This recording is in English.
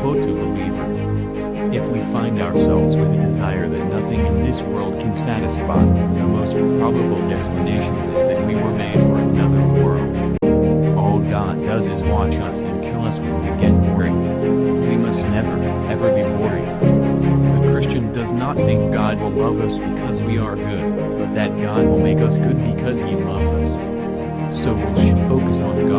Quote to believer. If we find ourselves with a desire that nothing in this world can satisfy, the most probable explanation is that we were made for another world. All God does is watch us and kill us when we get boring. We must never, ever be boring. The Christian does not think God will love us because we are good, that God will make us good because he loves us. So we should focus on God